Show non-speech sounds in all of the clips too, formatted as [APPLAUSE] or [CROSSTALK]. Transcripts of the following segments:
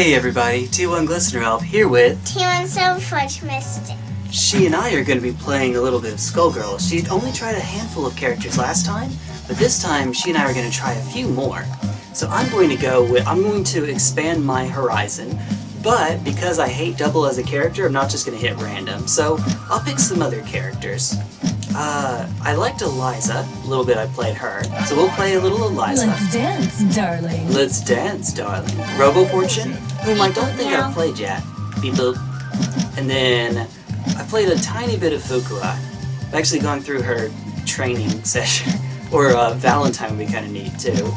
Hey everybody, T1 Glistener Elf here with... T1 Silverforge Mystic. She and I are going to be playing a little bit of Skullgirl. She only tried a handful of characters last time, but this time she and I are going to try a few more. So I'm going to go with... I'm going to expand my horizon, but because I hate double as a character, I'm not just going to hit random. So I'll pick some other characters. Uh, I liked Eliza. A little bit I played her. So we'll play a little Eliza. Let's dance, darling. Let's dance, darling. Robo Fortune, whom I don't think I've played yet. Beep boop. And then I played a tiny bit of Fukua. I've actually gone through her training [LAUGHS] session. or uh, Valentine would be kind of neat too.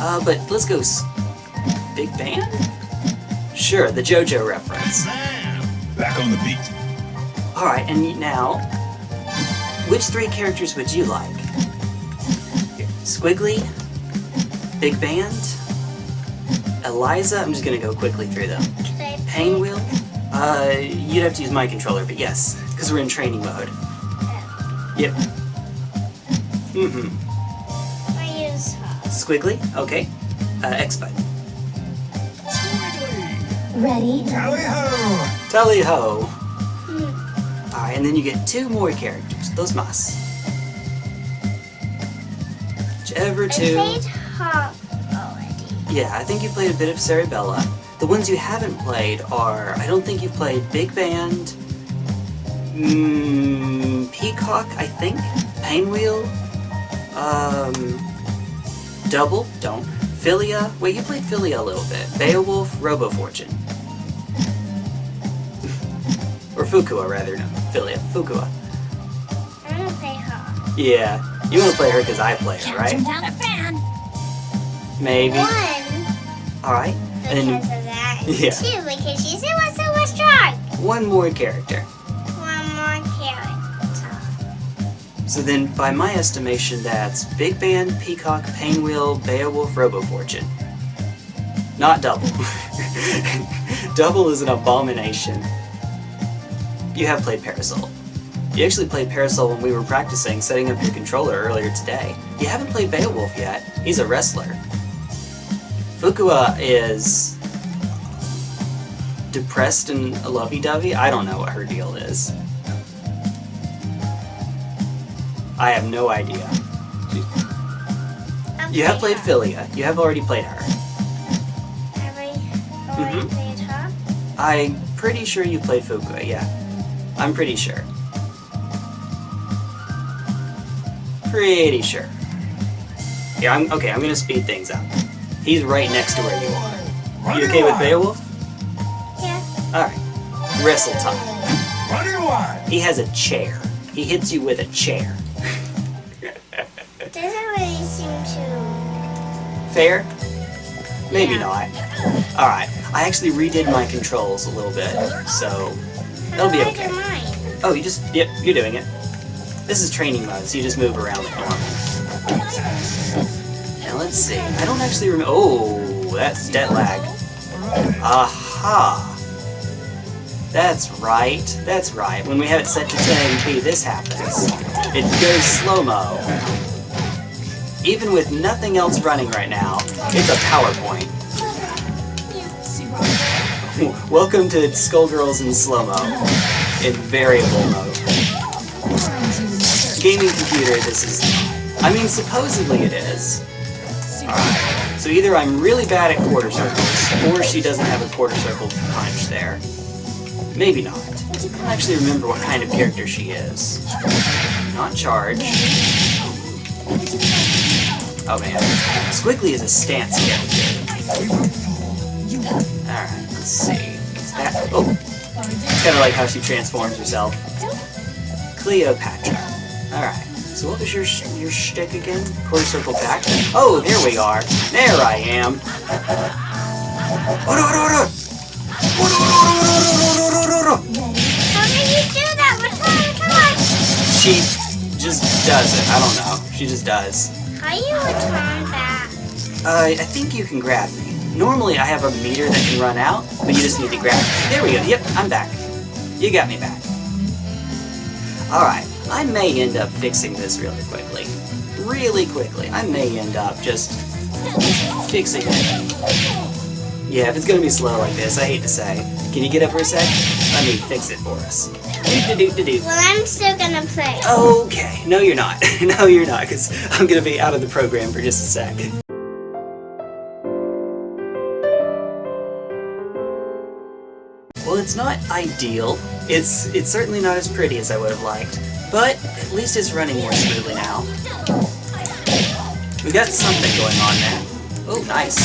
Uh, but let's go. Big Band? Sure, the JoJo reference. Back on the beat. Alright, and now, which three characters would you like? Squigly, Big Band, Eliza, I'm just gonna go quickly through them. Painwheel, uh, you'd have to use my controller, but yes, because we're in training mode. Yep. Mm-hmm. I use her. Squigly, okay. Uh, X-Bite. Ready? Tally ho! Tally ho! Alright, and then you get two more characters, those mas. Whichever I two... played her already. Yeah, I think you played a bit of Cerebella. The ones you haven't played are, I don't think you've played Big Band, mm, Peacock, I think, Painwheel, um, Double, don't, Filia, wait, you played Filia a little bit, Beowulf, Robo Fortune. [LAUGHS] or Fukua, rather, no, Filia, Fukua. I'm gonna play her. Yeah, you want to play her because I play her, right? turn a fan. Maybe. Alright, and because then of that. and [LAUGHS] Yeah. Two, because she's so so much strong. one more character. One more character. So then, by my estimation, that's Big Band, Peacock, Painwheel, Beowulf, Robo Fortune. Not Double. [LAUGHS] double is an abomination. You have played Parasoul. You actually played Parasoul when we were practicing setting up your controller earlier today. You haven't played Beowulf yet. He's a wrestler. Fukua is depressed and lovey-dovey. I don't know what her deal is. I have no idea. I'll You have played her. Filia. You have already played her. Have I already Mhm. played her? I'm pretty sure you played Fukua, yeah. I'm pretty sure. Pretty sure. Yeah, I'm okay, I'm gonna speed things up. He's right next to where you are. You okay with Beowulf? Yeah. Alright. Wrestle time. Running wide. He has a chair. He hits you with a chair. Doesn't really seem to. Fair? Maybe Yeah. not. Alright. I actually redid my controls a little bit, so That'll be How do I okay. Oh, you just, yep, you're doing it. This is training mode, so you just move around like normal. Now let's see. I don't actually remember. Oh, that's dead lag. Aha! That's right. That's right. When we have it set to 1080p, this happens. It goes slow-mo. Even with nothing else running right now, it's a PowerPoint. [LAUGHS] Welcome to Skullgirls in slow-mo. In variable mode. Gaming computer, this is... I mean, supposedly it is. So either I'm really bad at quarter circles, or she doesn't have a quarter circle punch there. Maybe not. I don't actually remember what kind of character she is. Not charge. Oh man. Squigly is a stance character. Alright, let's see. What's that? Oh! It's kind of like how she transforms herself. Cleopatra. Alright. So what was your your shtick again? Quarter circle back? Oh, there we are. There I am. How do you do that touch? She just does it. I don't know. She just does. How you return back? Uh, I think you can grab me. Normally I have a meter that can run out, but you just need to grab me. There we go. Yep, I'm back. You got me back. Alright, I may end up fixing this really quickly. Really quickly. I may end up just fixing it. Yeah, if it's gonna be slow like this, I hate to say. Can you get up for a sec? Let me fix it for us. Do-do-do-do-do. Well, I'm still gonna play. Okay. No, you're not. [LAUGHS] no, you're not, because I'm gonna be out of the program for just a sec. Well, it's not ideal. It's it's certainly not as pretty as I would have liked, but at least it's running more smoothly now. We got something going on there. Oh, nice.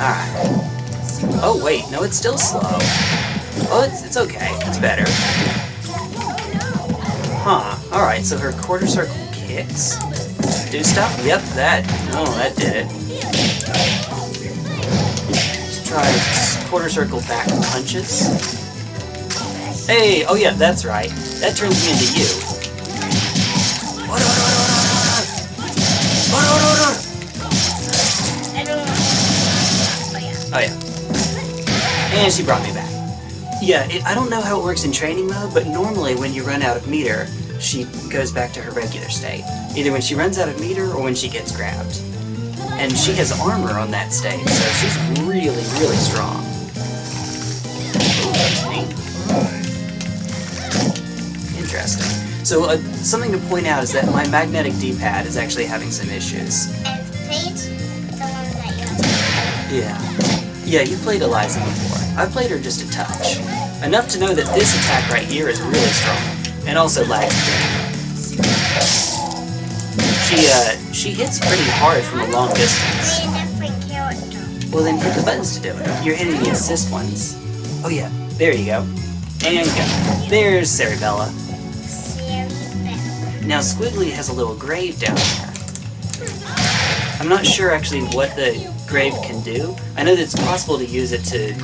Alright. Oh, wait, no, it's still slow. Oh, it's, it's okay. It's better. Huh. Alright, so her quarter circle kicks do stuff? Yep, that. Oh, that did it. Let's try quarter circle back punches. Hey, oh yeah, that's right. That turns me into you. Oh yeah. And she brought me back. Yeah, it, I don't know how it works in training mode, but normally when you run out of meter, she goes back to her regular state. Either when she runs out of meter or when she gets grabbed. And she has armor on that state, so she's really, really strong. Interesting. So uh, something to point out is that my magnetic D-pad is actually having some issues. The one that you Yeah. Yeah, you played Eliza before. I played her just a touch. Enough to know that this attack right here is really strong. And also lags. She, uh, she hits pretty hard from a long distance. play a different character. Well then hit the buttons to do it. You're hitting the assist ones. Oh yeah, there you go. And go. There's Cerebella. Now Squigly has a little grave down there. I'm not sure actually what the grave can do. I know that it's possible to use it to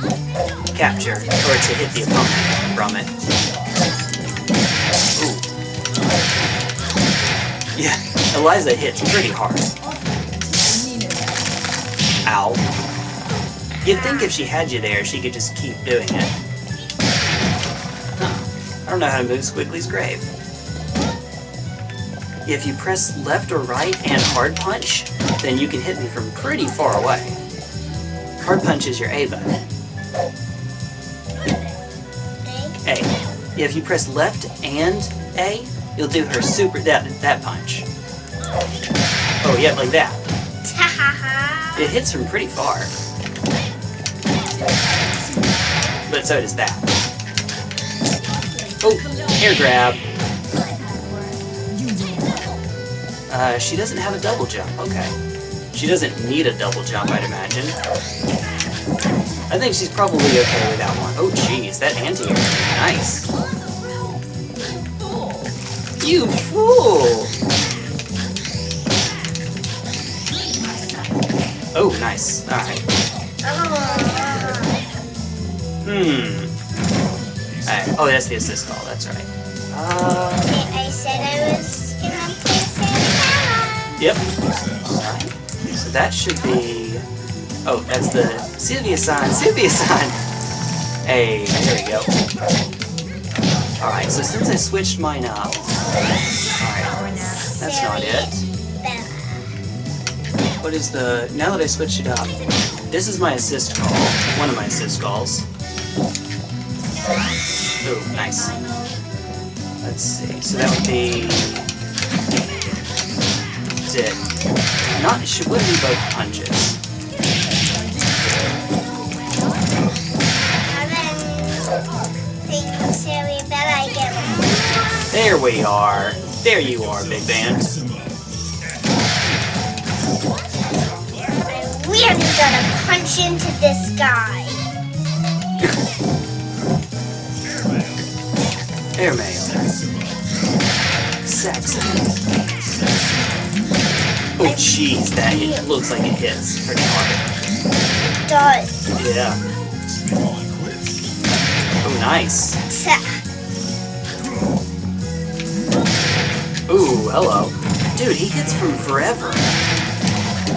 capture, or to hit the opponent from it. Ooh. Yeah, Eliza hits pretty hard. Ow. You'd think if she had you there, she could just keep doing it. Huh. I don't know how to move Squigly's grave. If you press left or right and hard punch, then you can hit me from pretty far away. Hard punch is your A button. A. If you press left and A, you'll do her super that that punch. Oh yeah, like that. [LAUGHS] It hits from pretty far. But so does that. Oh, air grab. Uh, she doesn't have a double jump. Okay. She doesn't need a double jump, I'd imagine. I think she's probably okay with that one. Oh, jeez, that anti-air. Nice. You fool! Oh, nice. Alright. Hmm. Alright. Oh, that's the assist call. That's right. Uh, I said I was. Yep. Alright. So that should be... Oh, that's the Sylvia sign. Sylvia sign! Hey, there we go. Alright, so since I switched mine up... Alright, that's not it. What is the... Now that I switched it up, this is my assist call. One of my assist calls. Ooh, nice. Let's see. So that would be... It. Not... She would be both punches. And then think Siri Bella again. There we are. There you are, Big Band. I really gotta punch into this guy. Airmail. Saxon. Oh, jeez, that hit, looks like it hits pretty hard. Does. Yeah. Oh, nice. Ooh, hello. Dude, he hits from forever.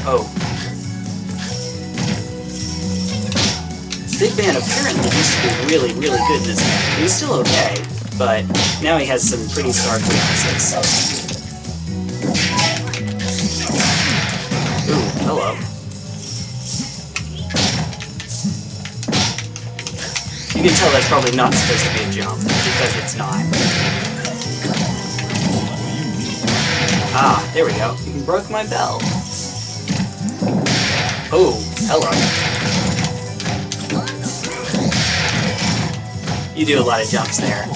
Oh. Big Band apparently used to be really, really good in this game. He was still okay, but now he has some pretty stark weaknesses. Can tell that's probably not supposed to be a jump, because it's not. Ah, there we go. You broke my bell. Oh, hello. You do a lot of jumps there.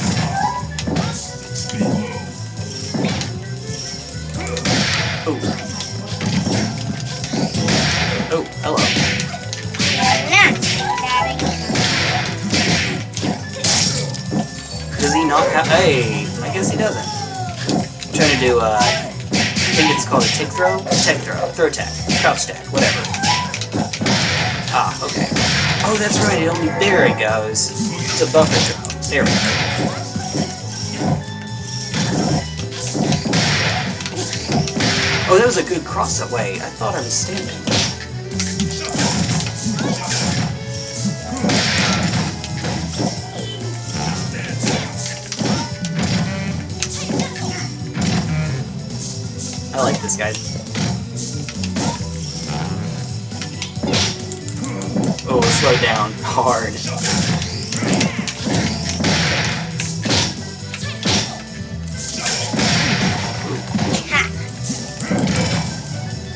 Hey, I guess he doesn't. I'm trying to do, uh... I think it's called a tick throw? Tech throw. Throw attack. Crouch stack. Whatever. Ah, okay. Oh, that's right. It only... There it goes. It's a buffer throw. There we go. Oh, that was a good cross-up. Wait, I thought I was standing. I like this guy. Oh, slow down. [LAUGHS] Hard.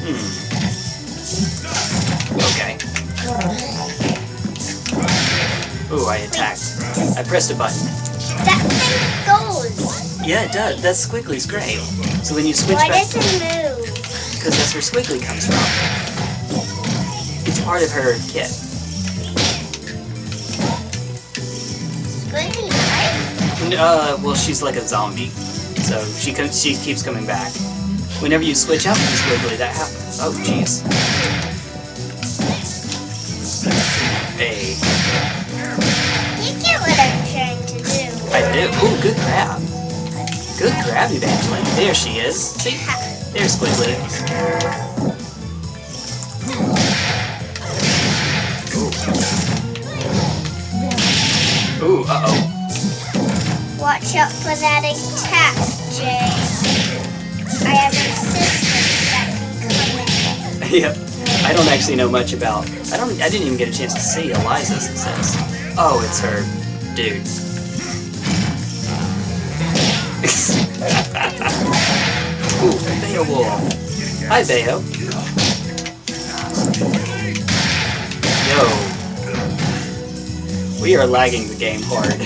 Hmm. Okay. Ooh, I attacked. I pressed a button. That thing goes. Yeah, it does. That's Squigly's grave. So when you switch Why back... does it move? Because that's where Squigly comes from. It's part of her kit. Squiddy, right? Uh, well, she's like a zombie, so she comes. She keeps coming back. Whenever you switch out from Squigly, that happens. Oh, jeez. Hey, You get what I'm trying to do. I do. Ooh, good grab. Good grab, Evangeline. There she is. See, there's Squigly. Ooh. Ooh, uh oh. Watch out for that attack, Jay. I have assistants that can come in. yep. I don't actually know much about. I don't. I didn't even get a chance to see Eliza's. Says. Oh, it's her dude. Beowulf. Hi, Bayo. Yo. We are lagging the game hard.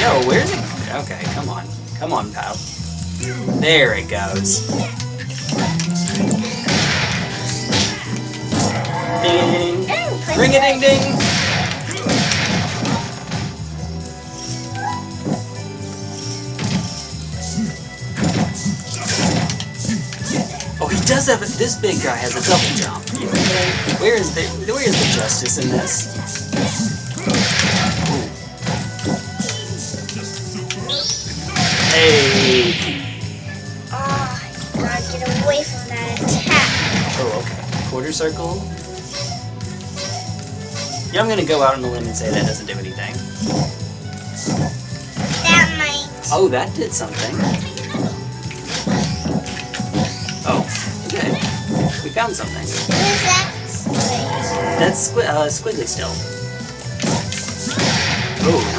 Yo, where's it? Okay, come on. Come on, pal. There it goes. Ding. Ooh, Ring a ding ding. Oh, he does have a, this big guy has a double jump. Where is the where is the justice in this? Hey. Ah, get away from that attack. Oh, gotta Yeah, I'm gonna go out on a limb and say that doesn't do anything. That might. Oh, that did something. Oh, okay. We found something. Who's that? That's squi uh, squigly still. Oh,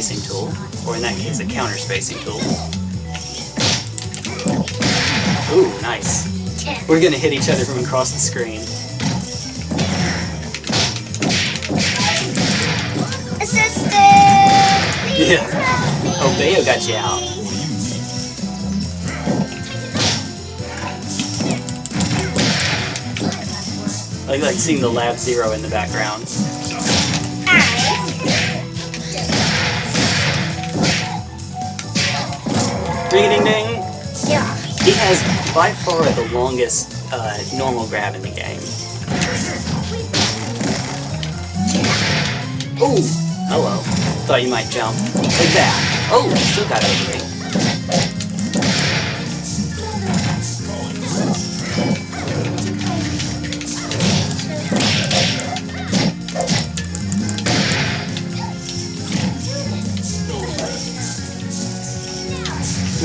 spacing tool. Or in that case, a counter spacing tool. Ooh, nice. We're gonna hit each other from across the screen. Assistant! Yeah. Oh, Bayo got you out. I like seeing the Lab Zero in the background. Ring ding ding! Yeah. He has by far the longest uh, normal grab in the game. Ooh! Hello. Thought you might jump. Like that. Oh, still got over me.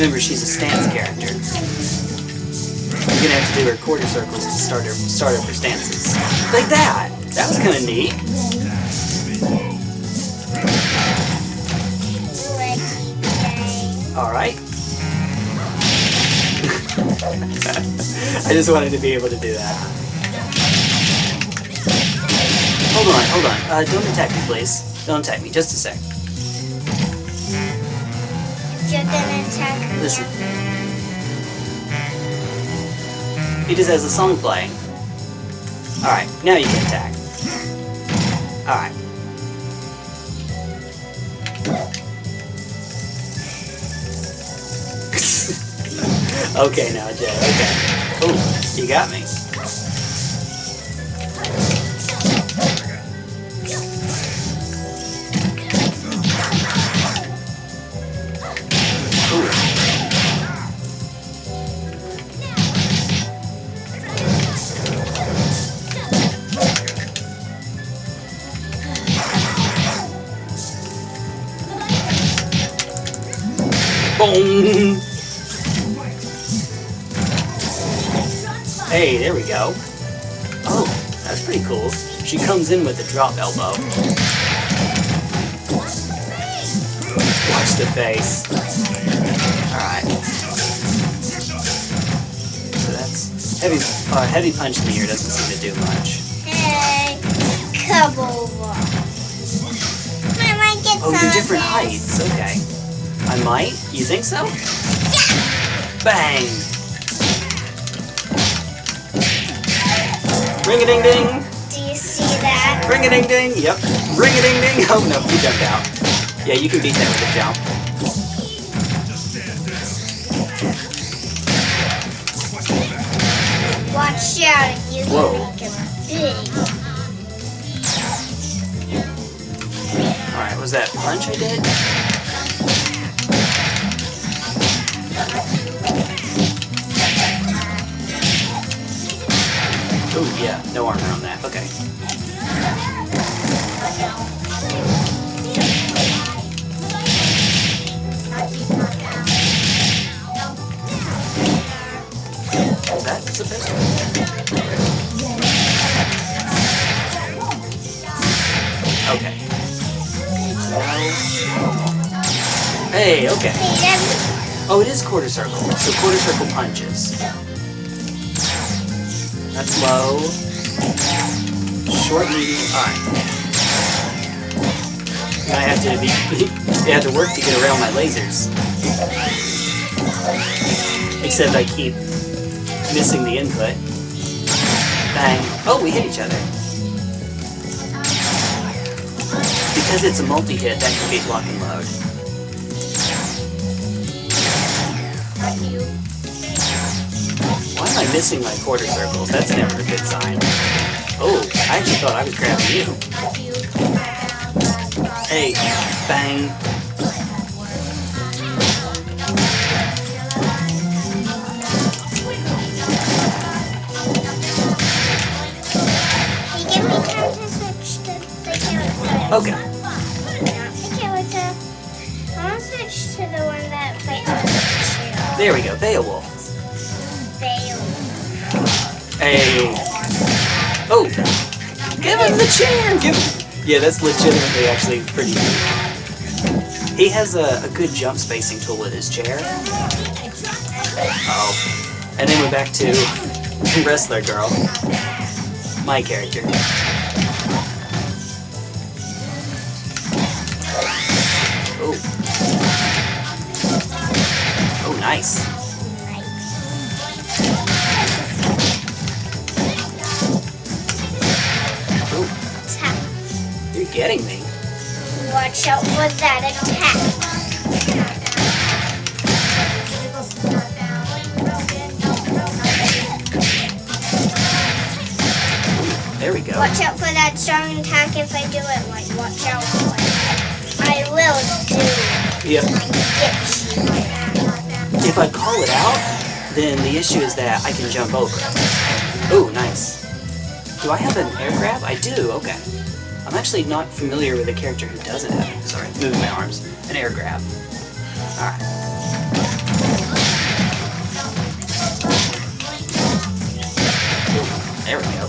Remember, she's a stance character. You're gonna have to do her quarter circles to start her start up her stances. Like that! That was kinda neat. Alright. [LAUGHS] I just wanted to be able to do that. Hold on, hold on. Uh, don't attack me, please. Don't attack me. Just a sec. Attack. Listen. He just has a song playing. Alright, now you can attack. Alright. [LAUGHS] okay now, Jay, okay. Ooh, you got me. Boom! Hey, there we go. Oh, that's pretty cool. She comes in with a drop elbow. Watch the face. Alright. So that's heavy uh, heavy punch in the ear doesn't seem to do much. Hey, come over. I might get Oh, some you're different heights. Okay. I might? You think so? Yeah! Bang! Ring a ding ding! Do you see that? Ring a ding ding! Yep. Ring a ding ding! Oh no, he jumped out. Yeah, you can beat that with a jump. Watch out, you Whoa. can make him big. Alright, was that punch I did? No armor on that. Okay. Is that supposed to Okay. Hey, okay. Oh, it is quarter circle. So quarter circle punches. That's low. I have to be. [LAUGHS] you have to work to get around my lasers. Except I keep missing the input. Bang. Oh, we hit each other. Because it's a multi-hit, that can be lock and load. Why am I missing my quarter circles? That's never a good sign. Oh, I actually thought I was grabbing you. Hey, bang. hey, give me time to to. Okay. The character. I want to switch to the one that fights with There we go, Beowulf. Bale. Hey. Oh. Give him the chair! Give him... Yeah, that's legitimately actually pretty neat. He has a, a good jump spacing tool with his chair. Oh. And then we're back to Wrestler Girl. My character. Watch out for that attack. There we go. Watch out for that strong attack if I do it right. Watch out for it. I will do Yep. If I call it out, then the issue is that I can jump over. Oh, nice. Do I have an air grab? I do, okay. I'm actually not familiar with a character who doesn't have, sorry, moving my arms, an air grab. Alright. There we go.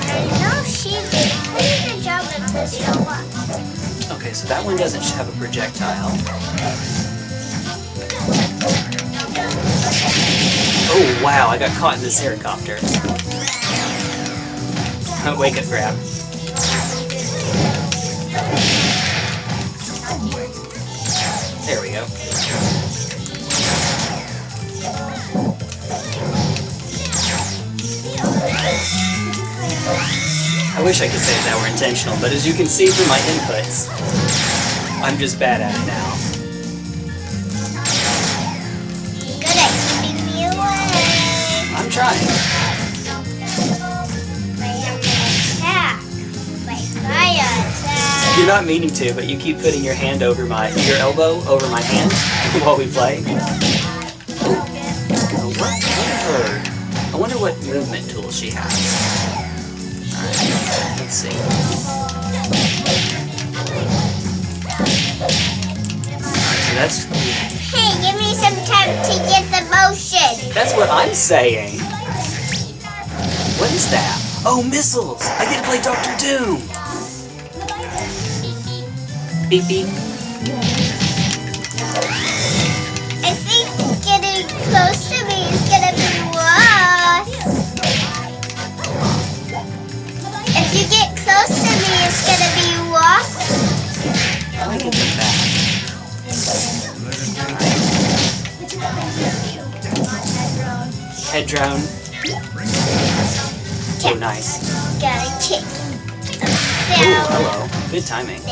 I know she did a pretty good job at this one. Okay, so that one doesn't have a projectile. Oh wow, I got caught in this helicopter. [LAUGHS] Wake up grab. There we go. I wish I could say that were intentional, but as you can see from my inputs, I'm just bad at it now. Not meaning to, but you keep putting your hand over my, your elbow over my hand [LAUGHS] while we play. Oh, what? What? I wonder what movement tool she has. Alright, let's see. Alright, so that's Hey, give me some time to get the motion. that's what I'm saying. What is that? Oh, missiles! I get to play Doctor Doom. Beep beep. I think getting close to me is gonna be worse. If you get close to me, it's gonna be worse. I can come back. Head drone. Oh, nice. Gotta kick. Ooh, hello. Good timing.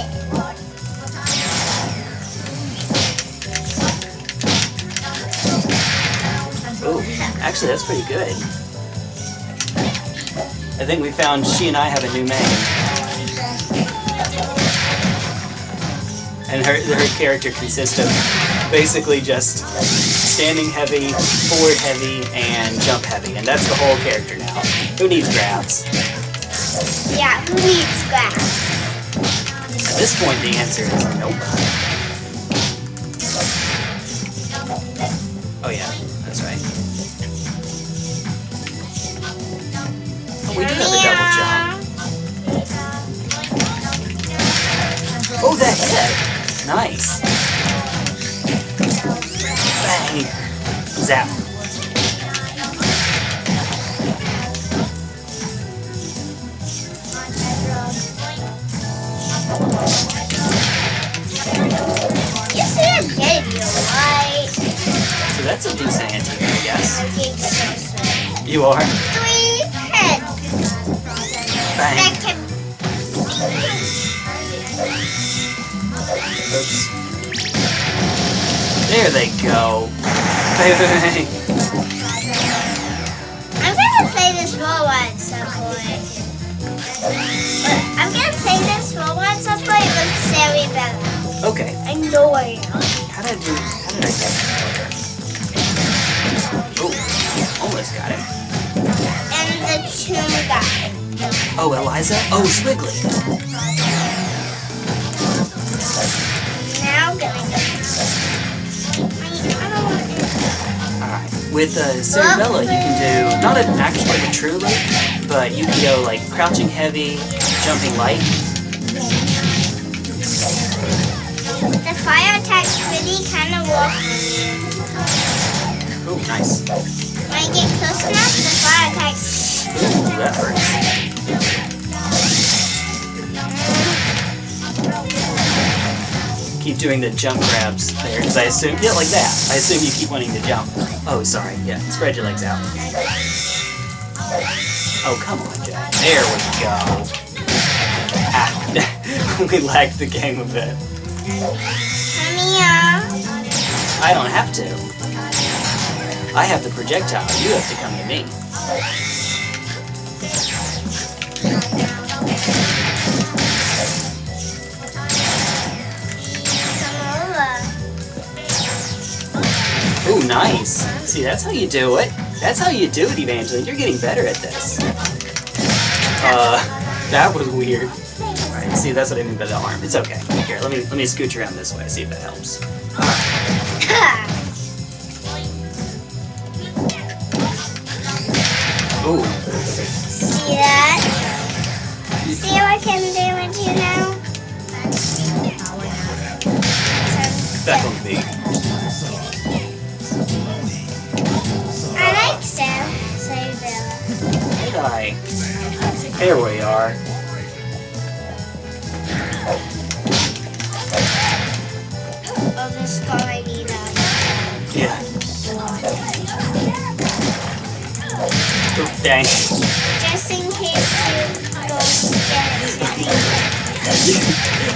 Actually, that's pretty good. I think we found she and I have a new main. And her, her character consists of basically just standing heavy, forward heavy, and jump heavy. And that's the whole character now. Who needs grabs? yeah, who needs grass? At this point, the answer is nope. Nice. Bang! Zap. You see a video, right? So that's a decent anti I guess. I think so, so. You are. Three heads Bang. Oops. There they go. Bang. I'm gonna play this role at some point. I'm gonna play this role at some point with Cerebella. Okay. I know I am. How did I do? How did I get that? Oh, almost got it. And the tomb guy. Oh, Eliza? Oh, Squigly. With uh, Cerebella, you can do not an actual like a true loop, but you can go like crouching heavy, jumping light. The fire attack's really kind of walking. Oh, nice. When I get close enough, the fire attack's. Ooh, that hurts. Keep doing the jump grabs there, because I assume, yeah, like that. I assume you keep wanting to jump. Oh, sorry, yeah, spread your legs out. Oh, come on, Jack. There we go. Ah, [LAUGHS] we lagged the game a bit. I don't have to. I have the projectile. You have to come to me. Nice. See, that's how you do it. That's how you do it, Evangeline. You're getting better at this. Uh, that was weird. Alright, see, that's what I mean by the arm. It's okay. Here, let me let me scooch around this way, see if that helps. Ooh, See that? See what can do with you now? back on the I? There we are. Oh, this car I need. Yeah. Oh, dang. Just in case you go.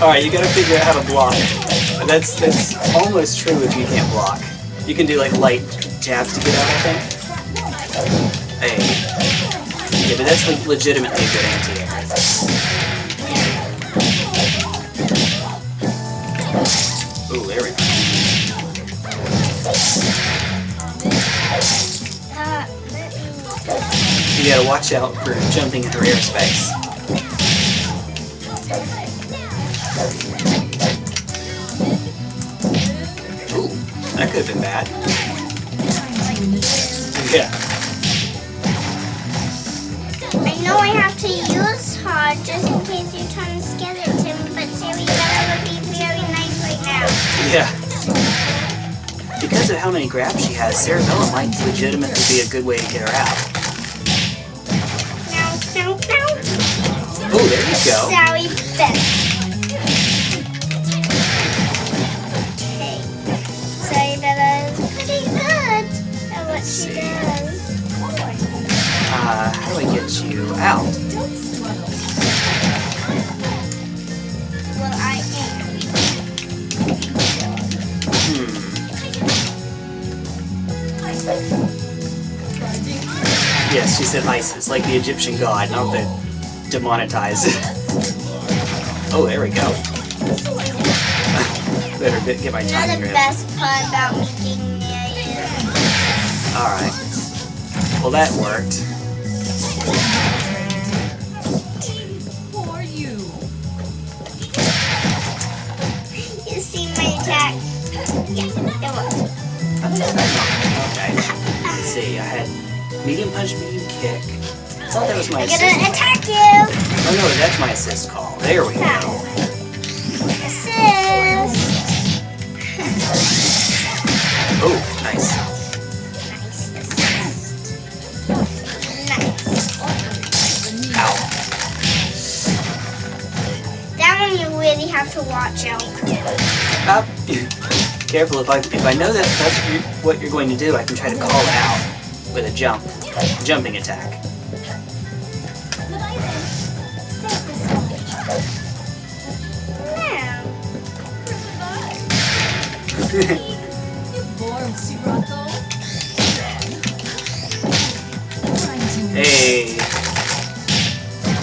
[LAUGHS] Alright, you gotta figure out how to block. That's that's almost true if you can't block. You can do like light jabs to get out, I think. Hey. Yeah, but that's like legitimately a good anti-air. Ooh, there we go. You gotta watch out for jumping into airspace. Ooh, that could have been bad. [LAUGHS] Yeah. Know I have to use her just in case you turn skeleton, but Cerebella would be very nice right now. Yeah. Because of how many grabs she has, Cerebella might legitimately be a good way to get her out. Now. Oh, there you go. Sally Bella. Get you out? Well, I am. Hmm. Yes, she said Isis, like the Egyptian god, not the demonetized. [LAUGHS] oh, there we go. [LAUGHS] Better get my You're the right. best part about me being. Alright. Well, that worked. Okay. Let's see, I had medium punch, medium kick. I thought that was my I'm assist. gonna attack you! Oh no, that's my assist call. There we go. Assist! Oh, nice. Nice assist. Nice. Ow. That one you really have to watch out. Up. [LAUGHS] Careful, if I if I know that that's what you're- going to do, I can try to call it out with a jump, jumping attack. Now, Born Sirocco. hey.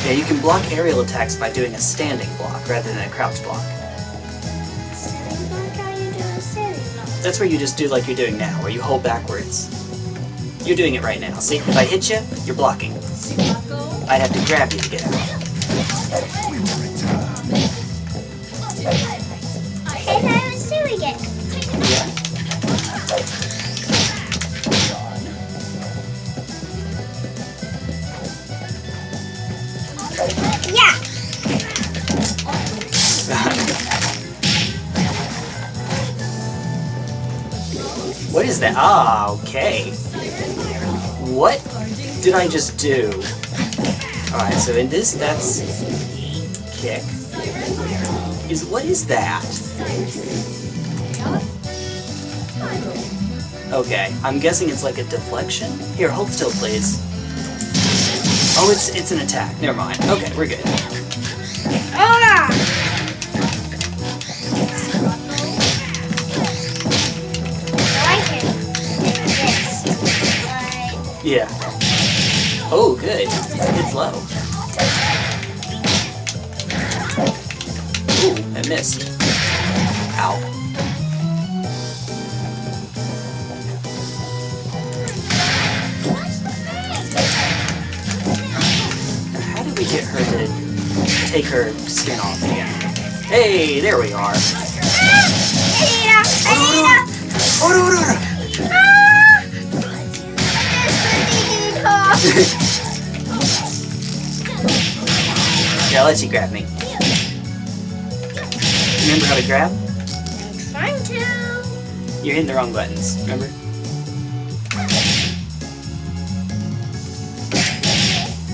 Yeah, you can block aerial attacks by doing a standing block rather than a crouch block. That's where you just do like you're doing now, where you hold backwards. You're doing it right now. See, if I hit you, you're blocking. I'd have to grab you to get out. Ah, okay. What did I just do? Alright, so in this, that's kick. Is what is that? Okay, I'm guessing it's like a deflection. Here, hold still, please. Oh, it's it's an attack. Never mind. Okay, we're good. Ah! Yeah. Oh, good. It's low. Ooh, I missed. Ow. How did we get her to take her skin off again? Hey, there we are. Anita! Anita! Ora, ora, [LAUGHS] Yeah, I'll let you grab me. Remember how to grab? I'm trying to. You're hitting the wrong buttons, remember?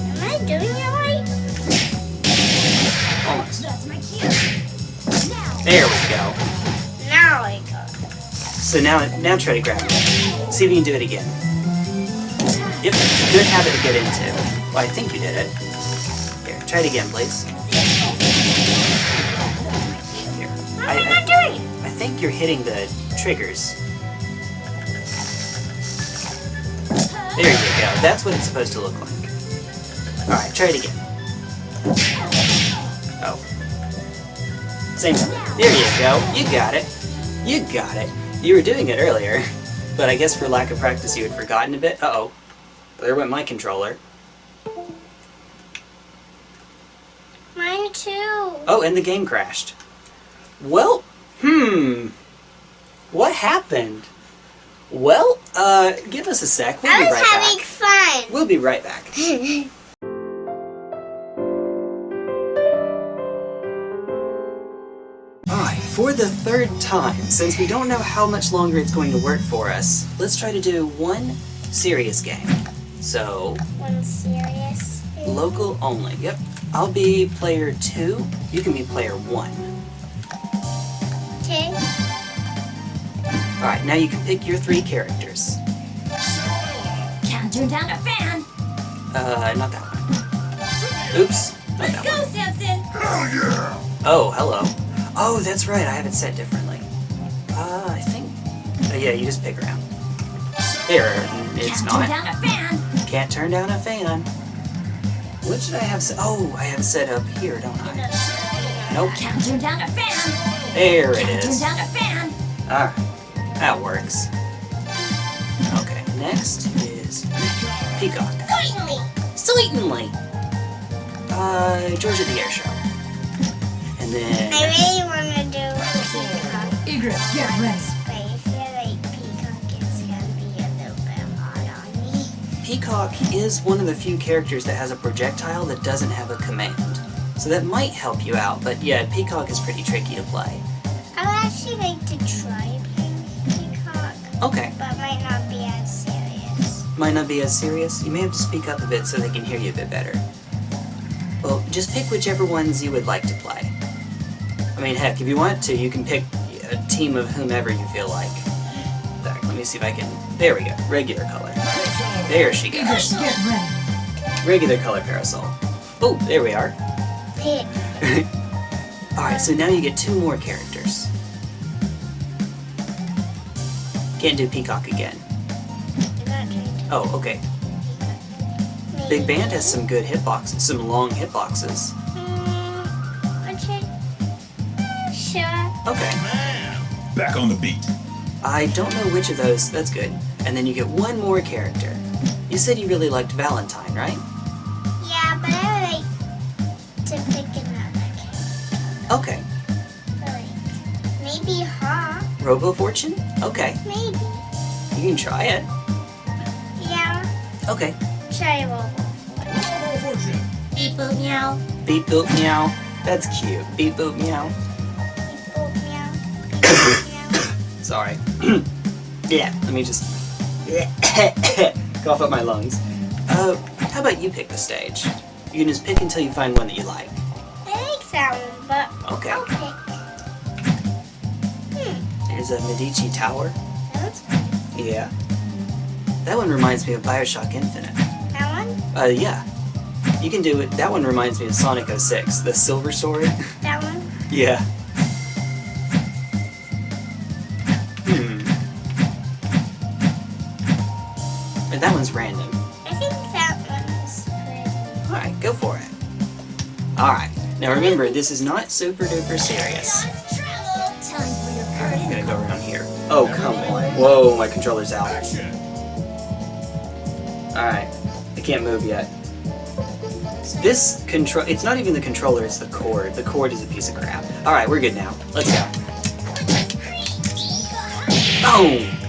Am I doing it right? Almost. That's my cue. Now. There we go. Now I got it. So now, now try to grab me. See if you can do it again. Yep, it's a good habit to get into. Well, I think you did it. Here, try it again, please. Here. I, am I I, doing? I think you're hitting the triggers. There you go. That's what it's supposed to look like. Alright, try it again. Oh. Same time. There you go. You got it. You got it. You were doing it earlier, [LAUGHS] but I guess for lack of practice you had forgotten a bit. Uh-oh. There went my controller. Mine too. Oh, and the game crashed. Well, hmm. What happened? Well, uh, give us a sec. We'll I be was right having back. fun. We'll be right back. [LAUGHS] Alright, for the third time, since we don't know how much longer it's going to work for us, let's try to do one serious game. So, One serious. local only. Yep. I'll be player two, you can be player one. Okay. Alright, now you can pick your three characters. Can't turn down a fan. Uh, not that one. Oops, not Let's that go, one. Samson. Oh, hello. Oh, that's right, I have it set differently. Uh, I think... Uh, yeah, you just pick around. There, it's Can't turn not. down a fan. Can't turn down a fan. What should I have set? Oh, I have set up here, don't I? Nope. Can't turn down a fan. There it Can't turn down a fan. Alright, that works. Okay, next is Peacock. Certainly. Certainly. Uh, Georgia the Air Show. And then... I really want to do peacock, Egrets, get ready. Peacock is one of the few characters that has a projectile that doesn't have a command. So that might help you out, but yeah, Peacock is pretty tricky to play. I would actually like to try playing peacock, Okay, but might not be as serious. might not be as serious. You may have to speak up a bit so they can hear you a bit better. Well, just pick whichever ones you would like to play. I mean, heck, if you want to, you can pick a team of whomever you feel like. Let me see if I can... There we go. Regular color. There she Egrets, goes. get ready. Regular color Parasoul. Oh, there we are. Pick. [LAUGHS] Alright, so now you get two more characters. Can't do Peacock again. I'm not trying to Oh, okay. Big Band has some good hitboxes, some long hitboxes. Mm, okay. Sure. Okay. Back on the beat. I don't know which of those, that's good. And then you get one more character. You said you really liked Valentine, right? Yeah, but I would like to pick another character. Okay. Like, maybe Hawk. Robo Fortune? Okay. Maybe. You can try it. Yeah. Okay. Try Robo. Fortune. Beep boop meow. Beep boop meow. That's cute. Beep boop meow. Beep boop meow. Beep boop meow. Sorry. yeah, let me just cough up my lungs. Uh, how about you pick the stage? You can just pick until you find one that you like. I like that one, but Okay. I'll pick. Hmm. There's a Medici Tower. That looks nice. Yeah. That one reminds me of Bioshock Infinite. That one? Uh, yeah. You can do it. That one reminds me of Sonic 06, the silver sword. That one? [LAUGHS] yeah. Now remember, this is not super duper serious. Time for your I'm gonna go around here. Oh, come on. Whoa, my controller's out. Alright. I can't move yet. This control, it's not even the controller, it's the cord. The cord is a piece of crap. Alright, we're good now. Let's go. Boom! Oh,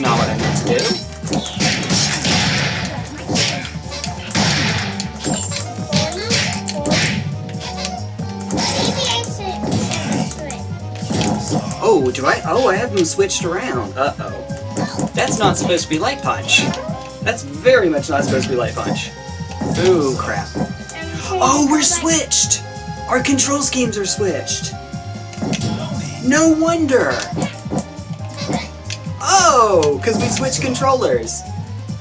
Not what I meant to do. Oh, do I? Oh, I have them switched around. Uh-oh. That's not supposed to be Light Punch. That's very much not supposed to be Light Punch. Ooh, crap. Oh, we're switched! Our control schemes are switched. No wonder! Oh, because we switched controllers.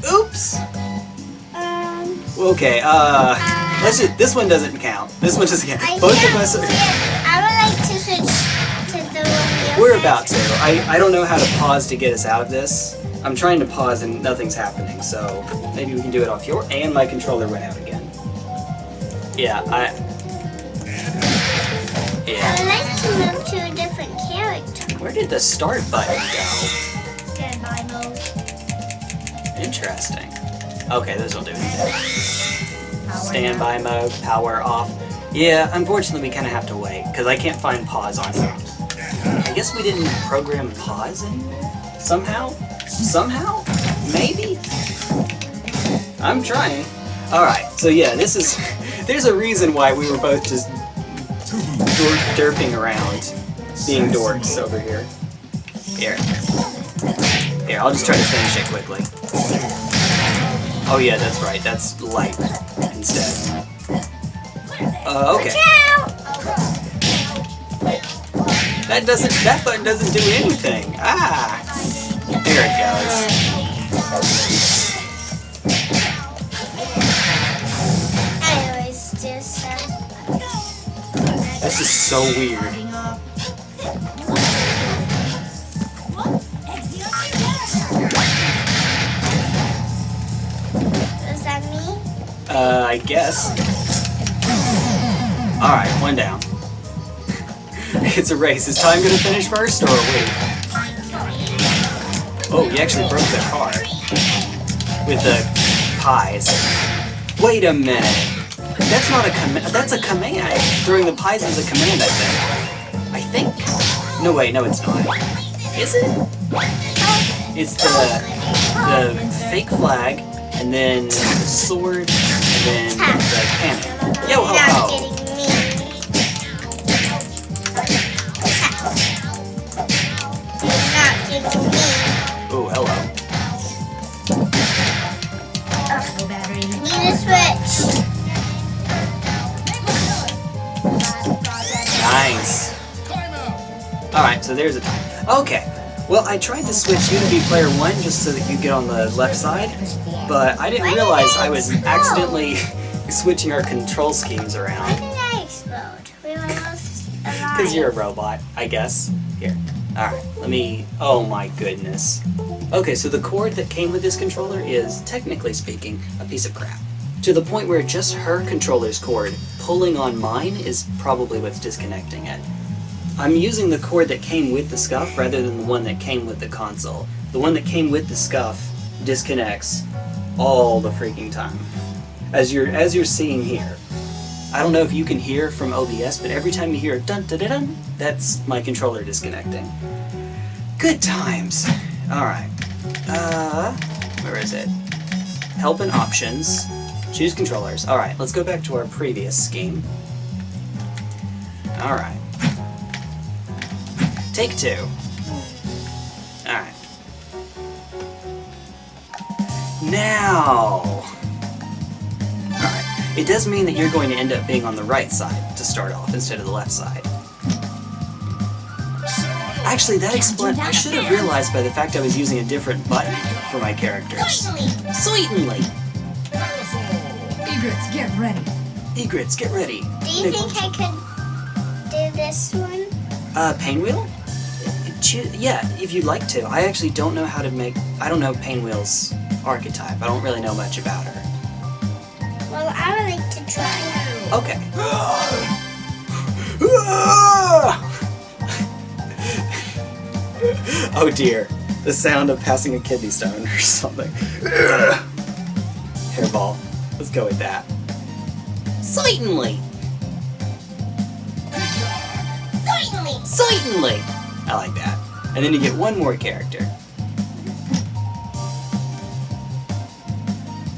Oops! Um, Okay, uh, let's just, this one doesn't count. This one doesn't count. I Both of us are. I would like to switch to the one we're about to. I, I don't know how to pause to get us out of this. I'm trying to pause and nothing's happening, so maybe we can do it off your, and my controller went out again. Yeah, I, Yeah. I would like to move to a different character. Where did the start button go? Interesting. Okay, this will do it. Standby mode, power off. Yeah, unfortunately we kind of have to wait, because I can't find pause on here. I guess we didn't program pause in somehow? Somehow? Maybe? I'm trying. Alright, so yeah, this is... [LAUGHS] There's a reason why we were both just derping around, being dorks over here. Here. Here, I'll just try to finish it quickly. Oh yeah, that's right. That's light instead. Uh, okay. That doesn't. That button doesn't do anything. Ah. There it goes. I always do so. This is so weird. Uh, I guess. All right, one down. [LAUGHS] it's a race. Is time gonna finish first, or wait? Oh, you actually broke the car with the pies. Wait a minute. That's not a command. That's a command. Throwing the pies is a command, I think. I think. No, wait, no, it's not. Is it? It's the the fake flag, and then the sword, then the cannon. Yo ho You're not ho! getting me. You're not getting me. Oh, hello. Need a switch. Nice. Alright, so there's a time. Okay. Well, I tried to switch you to be player one just so that you get on the left side, but I didn't realize I was accidentally [LAUGHS] switching our control schemes Why around. did I explode? We were. Because you're a robot, I guess. Here. Alright, let me... Oh my goodness. Okay, so the cord that came with this controller is, technically speaking, a piece of crap. To the point where just her controller's cord pulling on mine is probably what's disconnecting it. I'm using the cord that came with the scuff rather than the one that came with the console. The one that came with the scuff disconnects all the freaking time. As you're as you're seeing here. I don't know if you can hear from OBS, but every time you hear a dun dun dun, dun that's my controller disconnecting. Good times. Alright. Uh where is it? Help and options. Choose controllers. Alright, let's go back to our previous scheme. Alright. Take two. Alright. Now. Alright. it does mean that you're going to end up being on the right side to start off instead of the left side. Actually, that explains. I should have realized by the fact I was using a different button for my characters. Certainly. Egrets, get ready. Egrets, get ready. Do you think I could do this one? Uh, Painwheel? Yeah, if you'd like to. I actually don't know how to make. I don't know Painwheel's archetype. I don't really know much about her. Well, I would like to try. Okay. [GASPS] oh dear. The sound of passing a kidney stone or [LAUGHS] something. Hairball. Let's go with that. Certainly. Certainly. Certainly. I like that. And then you get one more character.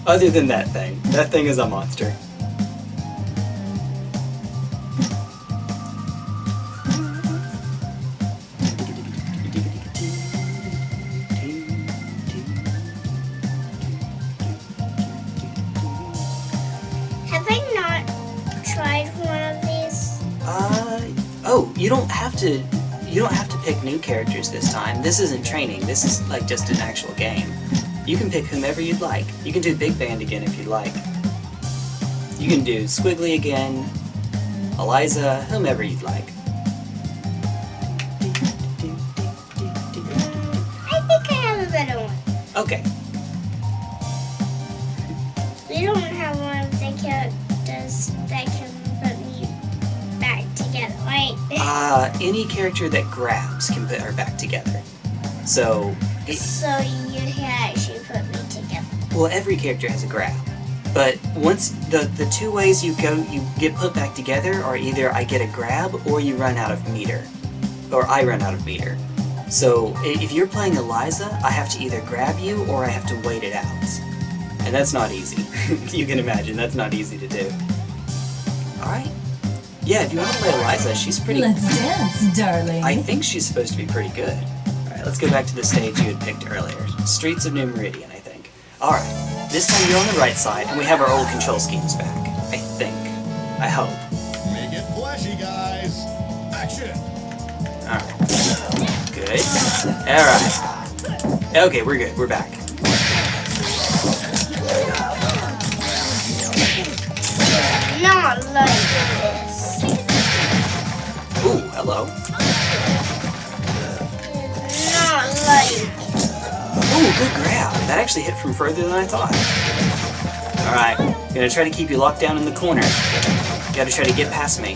Other than that thing. That thing is a monster. Have I not tried one of these? Uh, oh, you don't have to. You don't have to pick new characters this time. This isn't training. This is like just an actual game. You can pick whomever you'd like. You can do Big Band again if you'd like. You can do Squigly again, Eliza, whomever you'd like. Any character that grabs can put her back together. So, it, so you can actually put me together. well, every character has a grab. But once the the two ways you go, you get put back together are either I get a grab or you run out of meter, or I run out of meter. So if you're playing Eliza, I have to either grab you or I have to wait it out, and that's not easy. [LAUGHS] you can imagine that's not easy to do. All right. Yeah, if you want to play Eliza, she's pretty. Let's dance, darling. I think she's supposed to be pretty good. Alright, let's go back to the stage you had picked earlier. Streets of New Meridian, I think. Alright, this time you're on the right side, and we have our old control schemes back. I think. I hope. Make it flashy, guys. Action. Alright. Good. Alright. Okay, we're good. We're back. Not like this. Ooh, hello. Not like. Ooh, good grab. That actually hit from further than I thought. Alright, gonna try to keep you locked down in the corner. Gotta try to get past me.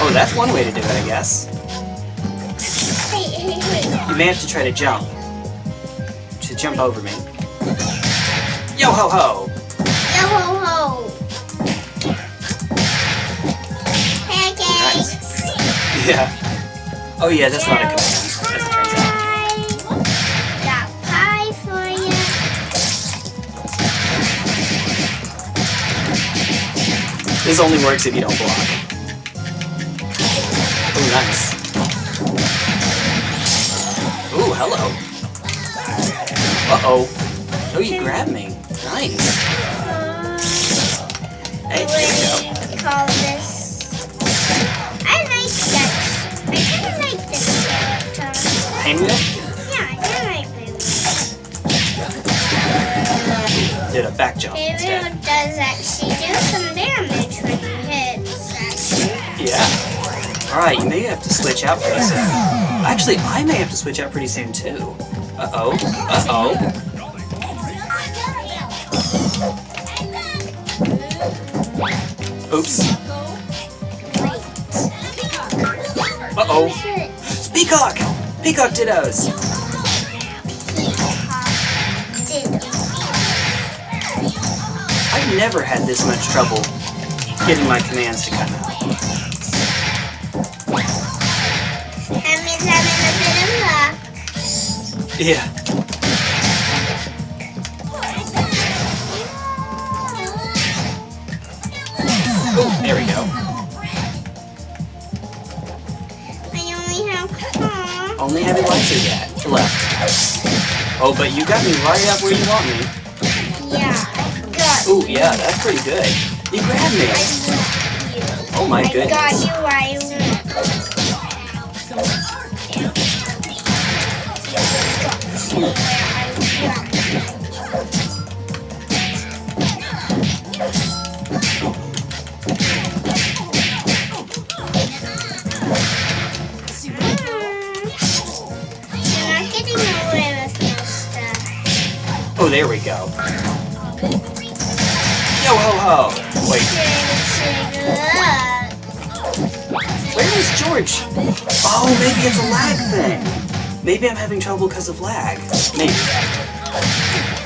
Oh, that's one way to do it, I guess. You may have to try to jump. To jump over me. Yo ho ho Yeah. Oh yeah, that's not a command, as it turns out. Got pie for you. This only works if you don't block. Oh, nice. Ooh, hello. Uh-oh. Oh, you grabbed me. Nice. Hey, there you go. Painwheel? Yeah, I like this. Did a back jump instead. does actually do some damage when it hits. Yeah. Alright, you may have to switch out pretty soon. Actually, I may have to switch out pretty soon too. Uh-oh. Uh-oh. Oops. Uh-oh. Peacock! Peacock dittos! I've never had this much trouble getting my commands to come out. That means having a bit of luck. Yeah. Only have Eliza yet left. Oh, but you got me right up where you want me. Yeah, Ooh, yeah, that's pretty good. You grabbed me. Oh my I goodness. got you I want. Oh, there we go. Yo ho ho! Wait, where is George? Oh, maybe it's a lag thing. Maybe I'm having trouble because of lag. Maybe.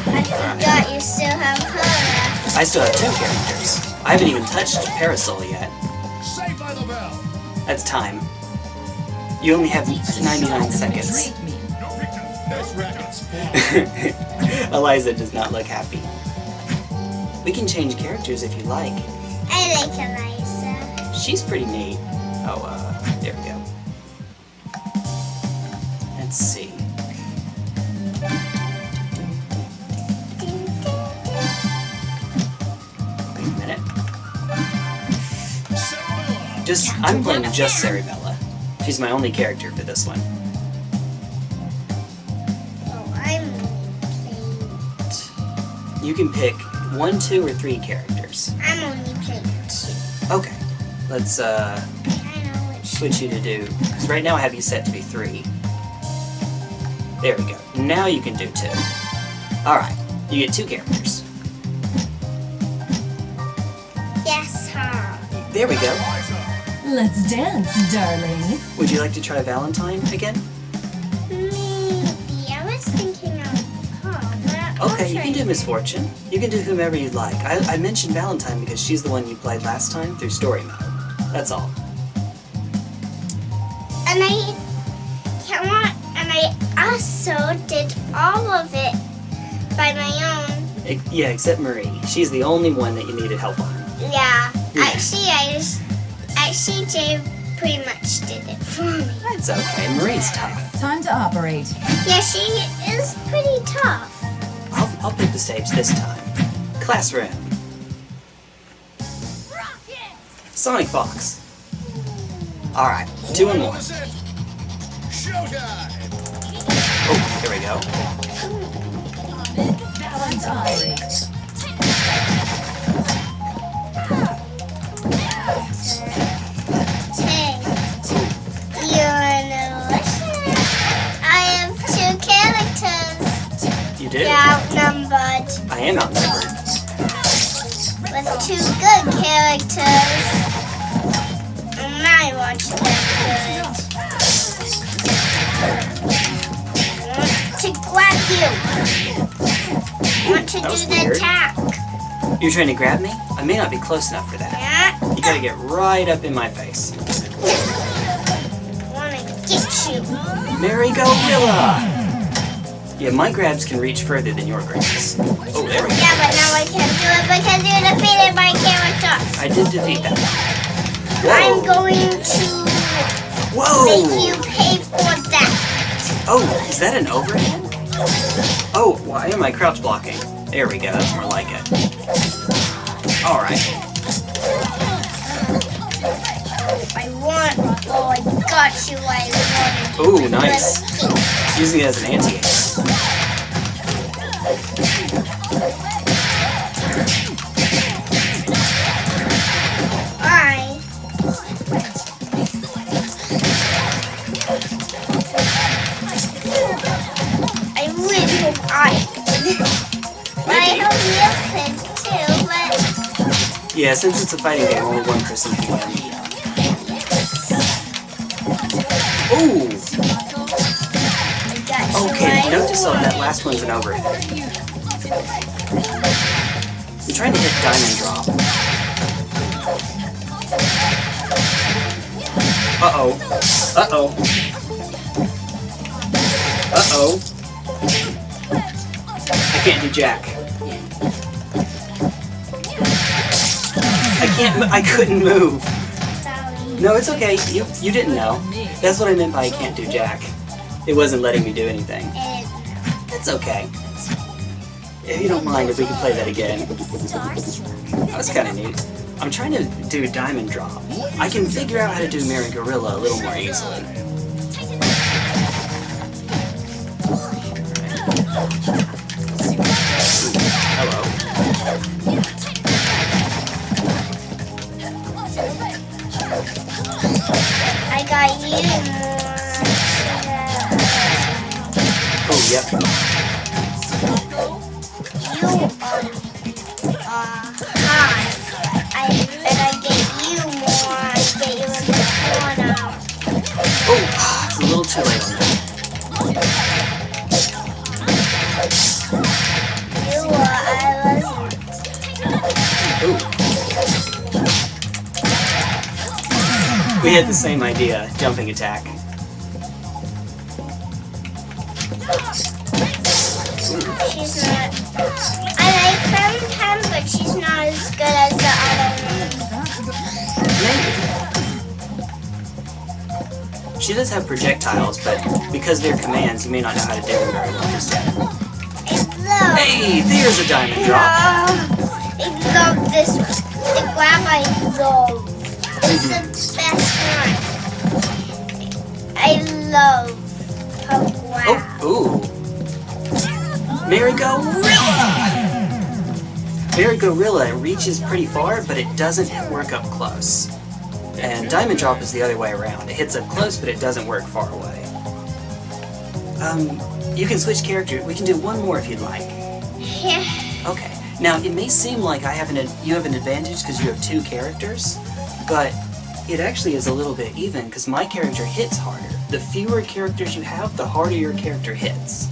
I forgot you still have her. I still have two characters. I haven't even touched Parasoul yet. Saved by the bell. That's time. You only have 99 seconds. [LAUGHS] Treat me. No pictures. Next records. Eliza does not look happy. We can change characters if you like. I like Eliza. She's pretty neat. Oh, uh, there we go. Let's see. Wait a minute. Just, I'm playing just Cerebella. She's my only character for this one. You can pick one, two, or three characters. I'm only playing two. Okay. Let's, uh, I know which. switch you to do. Because right now I have you set to be three. There we go. Now you can do two. Alright. You get two characters. Yes, huh? There we go. Let's dance, darling. Would you like to try Valentine again? Okay, you can do it. Ms. Fortune. You can do whomever you'd like. I, I mentioned Valentine because she's the one you played last time through story mode. That's all. And I come on, and I also did all of it by my own. E- yeah, except Marie. She's the only one that you needed help on. Yeah. Yeah. Actually, I just actually Jay pretty much did it for me. That's okay. Marie's tough. Time to operate. Yeah, she is pretty tough. I'll, pick the stage this time. Classroom. Sonic Fox. Alright, two and one. This it. Showtime. Oh, there we go. Hey, you're. I have two characters. You do? You're outnumbered I am outnumbered. with two good characters. And I watch them good. Want to grab you. I want to do the weird. attack. You're trying to grab me? I may not be close enough for that. Yeah. You gotta get right up in my face. I want to get you. Merry-Go-Rilla! Yeah, my grabs can reach further than your grabs. Oh, there we go. Yeah, but now I can't do it because you defeated my character. I did defeat that. I'm going to Whoa! make you pay for that. Oh, is that an overhead? Oh, why am I crouch blocking? There we go, that's more like it. Alright. I want. Oh, I got you. I wanted. Ooh, nice. Using it as an anti-ace. I. I really hope I could. I Maybe. hope you could too, but Yeah, since it's a fighting game, only one person can win. Ooh! Okay, note to self, that last one's an overhead. I'm trying to hit diamond drop. Uh-oh. Uh-oh. Uh-oh. I can't do jack. I can't, I couldn't move. No, it's okay. You, you didn't know. That's what I meant by I can't do jack. It wasn't letting me do anything. That's okay. If you don't mind, if we can play that again. That was kind of neat. I'm trying to do Diamond Drop. I can figure out how to do Merry-Go-Rilla a little more easily. I, and I get you more. I get you in the corner. Oh, it's a little too late. We had the same idea, jumping attack. She does have projectiles, but because they're commands, you may not know how to do them very well just yet. Hey, there's a diamond drop. I love this one. The I love. It's the mm-hmm. best one. I love grab. Oh, ooh. Merry-Go-Rilla! Mary Gorilla reaches pretty far, but it doesn't work up close. And Diamond Drop is the other way around. It hits up close, but it doesn't work far away. Um, you can switch character. We can do one more if you'd like. Yeah. Okay. Now, it may seem like I have an you have an advantage because you have two characters, but it actually is a little bit even because my character hits harder. The fewer characters you have, the harder your character hits.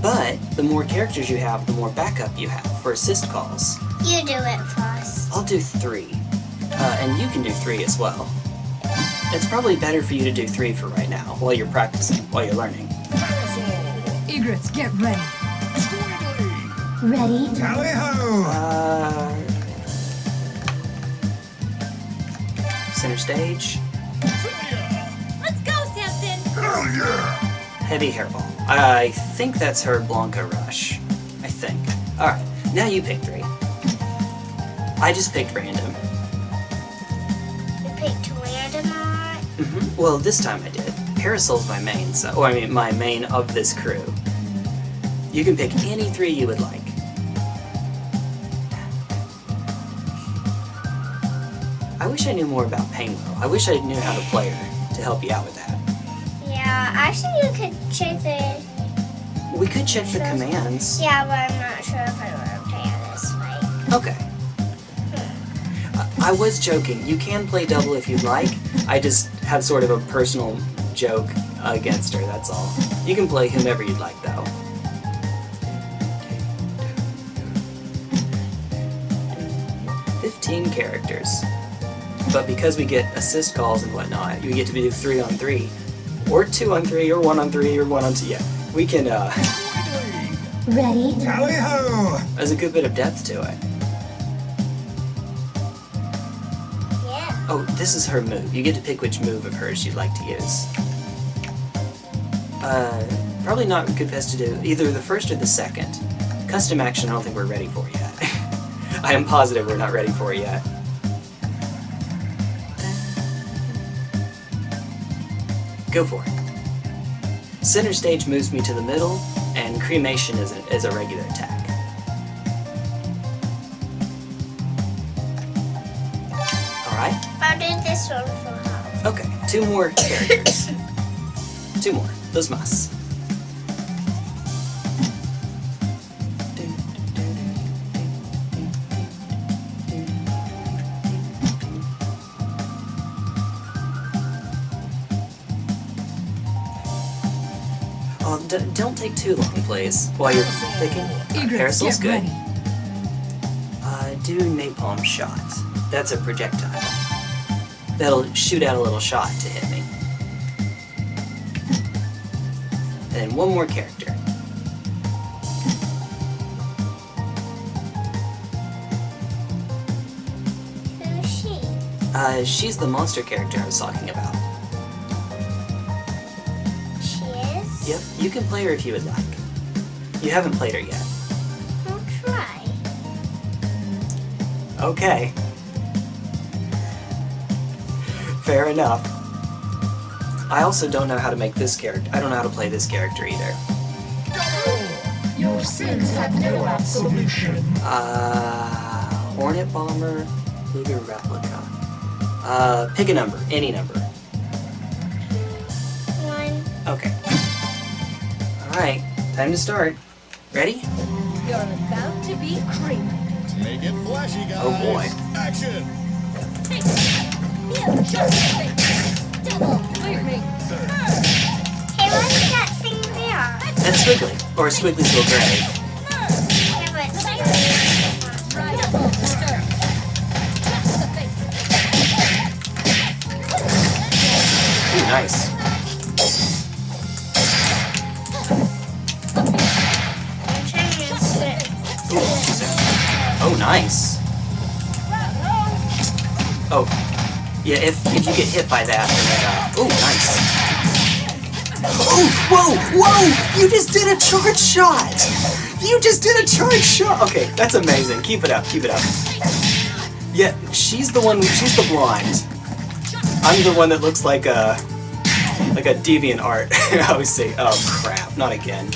But the more characters you have, the more backup you have for assist calls. You do it first. I'll do three, uh, and you can do three as well. It's probably better for you to do three for right now, while you're practicing, while you're learning. Egrets, get ready. Squigly. Ready? Tally ho! Uh, center stage. Let's go, Samson. Hell yeah! Heavy hairball. I think that's her Blanca Rush. I think. Alright, now you pick three. I just picked random. Hmm Well, this time I did. Parasoul's my main, so. Or, I mean, my main of this crew. You can pick any three you would like. I wish I knew more about Pango. I wish I knew how to play her to help you out with that. Yeah, actually you could check the... We could check the commands. Yeah, but I'm not sure if I want to play on this way. Okay. I- I was joking. You can play double if you'd like. I just have sort of a personal joke against her, that's all. You can play whomever you'd like, though. Fifteen characters. But because we get assist calls and whatnot, you get to do three on three, or two on three, or one on three, or one on two. Yeah, we can. uh... Ready? Tally ho! There's a good bit of depth to it. Oh, this is her move. You get to pick which move of hers you'd like to use. Uh, probably not good best to do either the first or the second. Custom action, I don't think we're ready for yet. [LAUGHS] I am positive we're not ready for it yet. Go for it. Center stage moves me to the middle, and cremation is a, is a regular attack. I'll this one for her. Okay, two more characters. [LAUGHS] two more. Those must. Oh, d- don't take too long, please. While you're picking. Egrets, Parasoul's get good. ready. Uh, do napalm shot. That's a projectile that'll shoot out a little shot to hit me. And one more character. Who's she? Uh, she's the monster character I was talking about. She is? Yep, you can play her if you would like. You haven't played her yet. I'll try. Okay. Fair enough. I also don't know how to make this character. I don't know how to play this character either. Your sins have no absolution. Uh, Hornet Bomber, Luger Replica. Uh, pick a number, any number. One. Okay. Alright, time to start. Ready? You're about to be cremated. Make it flashy, guys. Oh, boy. Action. That's Squigly, or Squigly's little grave. Nice. Ooh. Oh, nice. Oh, yeah, if, if you get hit by that, then, uh, ooh, nice. Oh, whoa, whoa! You just did a charge shot! You just did a charge shot! Okay, that's amazing. Keep it up, keep it up. Yeah, she's the one, she's the blonde. I'm the one that looks like a, like a deviant art. [LAUGHS] I always say, oh crap, not again.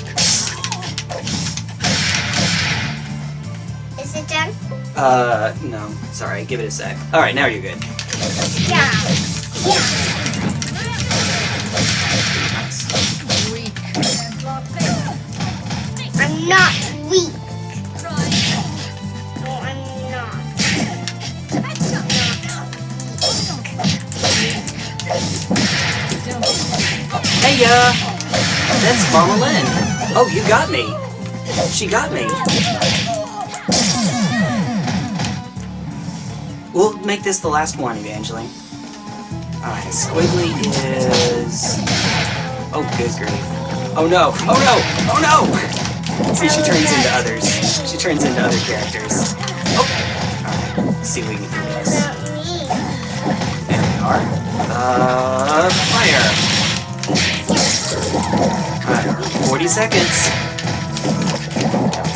Is it done? Uh, no, sorry, give it a sec. Alright, now you're good. Hey, uh, that's Mama Lynn. Oh, you got me. She got me. We'll make this the last one, Evangeline. Alright, Squigly is... Oh, good grief. Oh no! Oh no! Oh no! See, she turns into others. She turns into other characters. Oh! Alright, see if we can do this. There we are. Uh, fire! Alright, 40 seconds.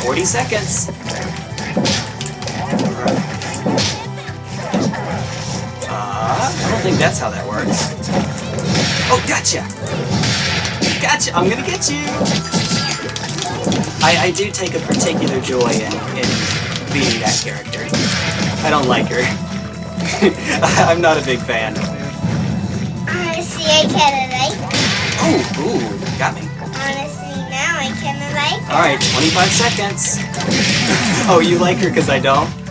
40 seconds. Alright. I don't think that's how that works. Oh, gotcha! Gotcha! I'm gonna get you! I, I do take a particular joy in, in being that character. I don't like her. [LAUGHS] I'm not a big fan. Honestly, I kind of like. Oh, ooh, got me. Honestly, now I kind of like. Alright, 25 seconds. [LAUGHS] oh, you like her because I don't?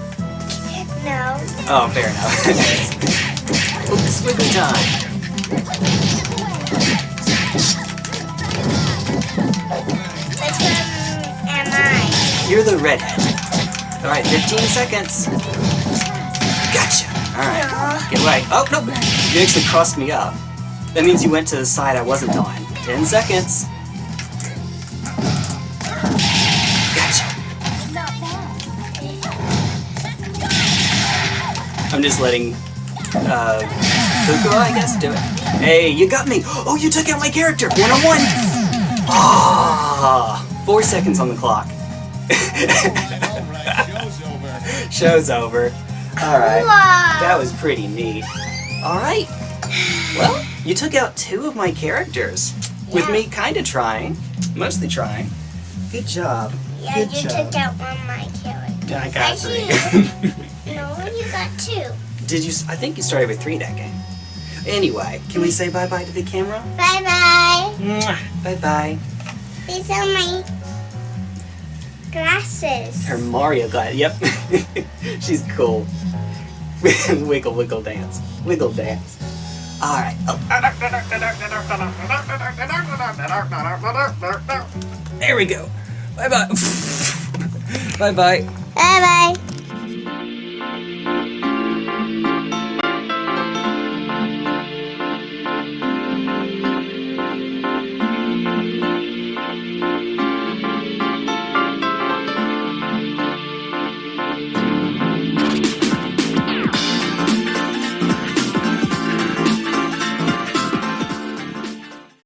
Oh, fair enough. Squigly time. Which one am I? You're the redhead. Alright, 15 seconds. Gotcha. Alright, get right. Oh, no! You actually crossed me up. That means you went to the side I wasn't on. 10 seconds. I'm just letting uh I guess, do it. Hey, you got me! Oh, you took out my character! One on one! Ah, four seconds on the clock. [LAUGHS] Show's over. Show's over. Alright. That was pretty neat. Alright. Well, you took out two of my characters. With Yeah. me kinda trying. Mostly trying. Good job. Yeah, Good you job. took out one of my characters. I got three. [LAUGHS] No, you got two. Did you? I think you started with three that game. Anyway, can we say bye bye to the camera? Bye bye. Bye bye. These are my glasses. Her Mario glass. Yep. [LAUGHS] She's cool. [LAUGHS] wiggle, wiggle, dance. Wiggle, dance. Alright. Oh. There we go. Bye bye. bye bye. Bye bye.